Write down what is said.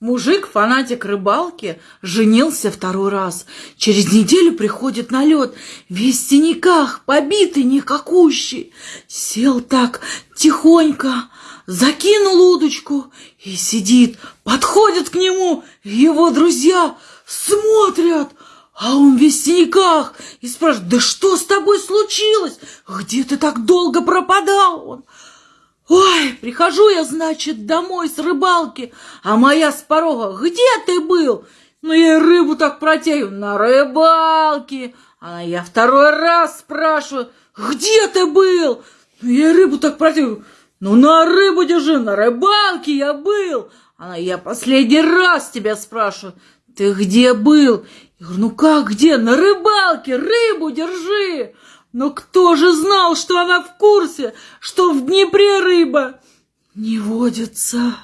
Мужик, фанатик рыбалки, женился второй раз. Через неделю приходит на лед, весь в синяках, побитый, никакущий. Сел так тихонько, закинул удочку и сидит. Подходят к нему его друзья, смотрят, а он весь в синяках и спрашивает, да что с тобой случилось? Где ты так долго пропадал? Он, Ой, прихожу я, значит, домой с рыбалки, а моя с порога, где ты был? Ну, я рыбу так протягиваю, на рыбалке. А я второй раз спрашиваю, где ты был? Ну, я рыбу так протягиваю, ну, на рыбу держи, на рыбалке я был. А я последний раз тебя спрашиваю, ты где был? Я говорю, ну как где? На рыбалке рыбу держи. Но кто же знал, что она в курсе, что в Днепре рыба не водится?